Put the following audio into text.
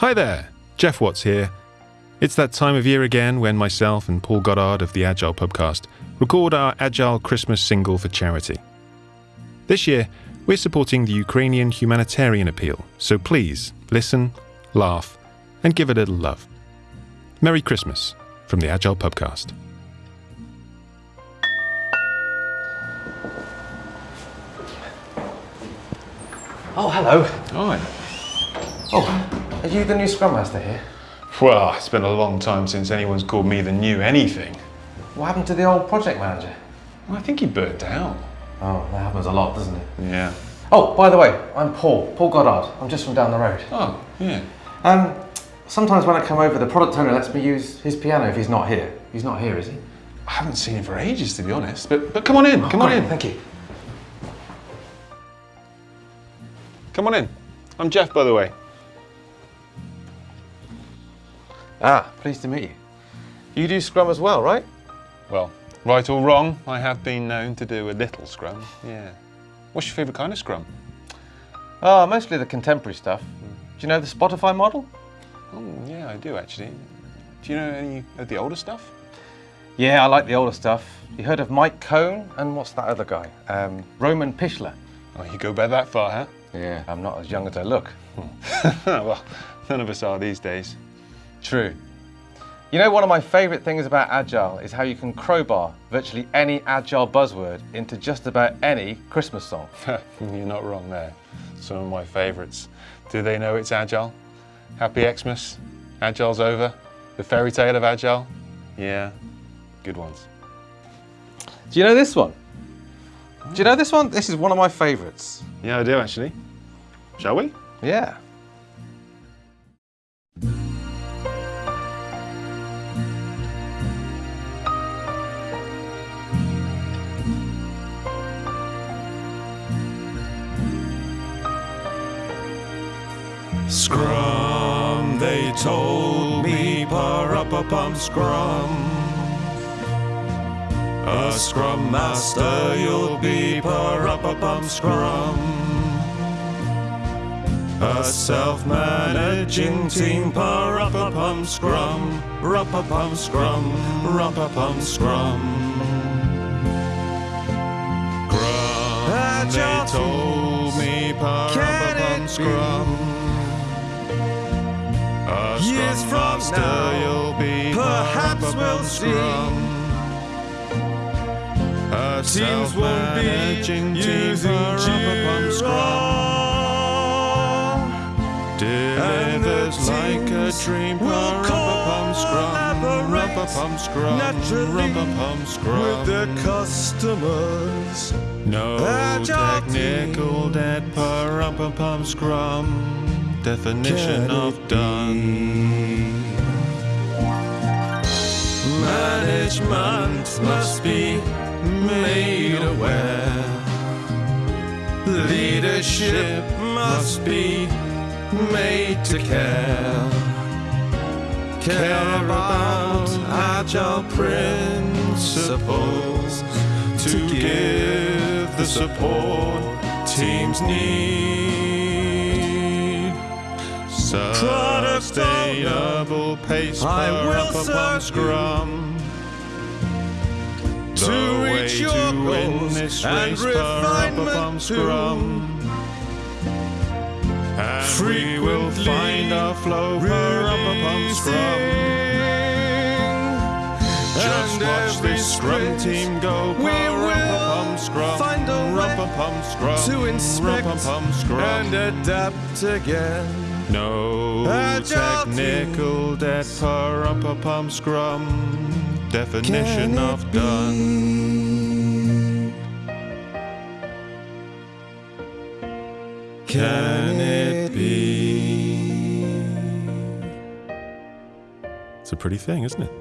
Hi there, Geoff Watts here. It's that time of year again when myself and Paul Goddard of the Agile Pubcast record our Agile Christmas single for charity. This year, we're supporting the Ukrainian humanitarian appeal, so please listen, laugh, and give a little love. Merry Christmas from the Agile Pubcast. Oh, hello. Hi. Oh, are you the new Scrum Master here? Well, it's been a long time since anyone's called me the new anything. What happened to the old project manager? Well, I think he burnt out. Oh, that happens a lot, doesn't it? Yeah. Oh, by the way, I'm Paul, Paul Goddard. I'm just from down the road. Oh, yeah. Um, sometimes when I come over, the product owner lets me use his piano if he's not here. He's not here, is he? I haven't seen him for ages, to be honest. But but come on in, come on in. Thank you. Come on in. I'm Geoff, by the way. Ah, pleased to meet you. You do Scrum as well, right? Well, right or wrong, I have been known to do a little scrum. Yeah. What's your favourite kind of scrum? Ah, mostly the contemporary stuff. Do you know the Spotify model? Oh, yeah, I do actually. Do you know any of the older stuff? Yeah, I like the older stuff. You heard of Mike Cohn and what's that other guy? Um, Roman Pichler. Oh, you go back that far, huh? Yeah, I'm not as young as I look. well, none of us are these days. True. You know, one of my favourite things about Agile is how you can crowbar virtually any Agile buzzword into just about any Christmas song. You're not wrong there. Some of my favourites. Do they know it's Agile? Happy Xmas? Agile's over? The fairy tale of Agile? Yeah, good ones. Do you know this one? Do you know this one? This is one of my favourites. Yeah, I do actually. Shall we? Yeah. Scrum, they told me, pa-ra-pa-pum, scrum. A scrum master you'll be, pa-ra-pa-pum, scrum. A self-managing team, pa-ra-pa-pum, scrum. Ra-pa-pum, scrum, ra-pa-pum, scrum. Scrum, they told me, pa-ra-pa-pum, scrum. A Years from master now, you'll be, perhaps we'll see. scrum. A Teams won't be using pa-ra-pa-pum, scrum. Delivers like a dream, We'll pa-ra-pa-pum, scrum, ra-pa-pum, scrum, naturally scrum. with their customers. No Agile technical debt, pa-rum-pum-pum, scrum. Definition Can of done. Management must be made aware. Leadership must be made to care. Care about agile principles to give the support teams need. Sustainable pace, I will serve scrum. to The reach your to goals and refinement scrum. And we will find our flow, pa-rum-pum-pum, scrum. Just watch this scrum team go, we will scrum. find a way scrum. to inspect scrum. and adapt again. No technical debt, pa-rum-pum-pum, scrum. Definition of done. Can it be? It's a pretty thing, isn't it?